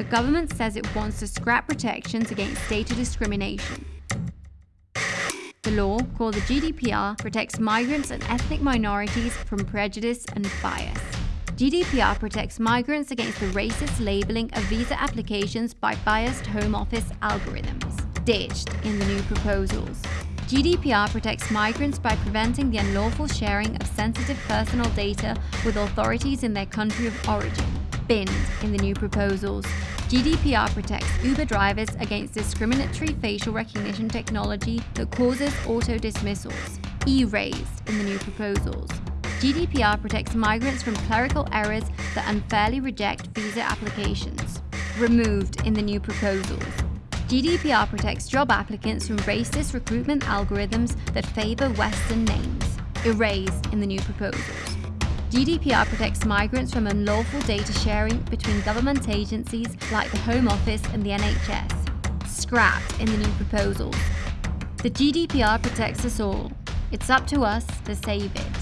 the government says it wants to scrap protections against data discrimination. The law, called the GDPR, protects migrants and ethnic minorities from prejudice and bias. GDPR protects migrants against the racist labeling of visa applications by biased Home Office algorithms, ditched in the new proposals. GDPR protects migrants by preventing the unlawful sharing of sensitive personal data with authorities in their country of origin, binned in the new proposals. GDPR protects Uber drivers against discriminatory facial recognition technology that causes auto-dismissals, erased in the new proposals. GDPR protects migrants from clerical errors that unfairly reject visa applications, removed in the new proposals. GDPR protects job applicants from racist recruitment algorithms that favour Western names, erased in the new proposals. GDPR protects migrants from unlawful data sharing between government agencies like the Home Office and the NHS, scrapped in the new proposals. The GDPR protects us all. It's up to us to save it.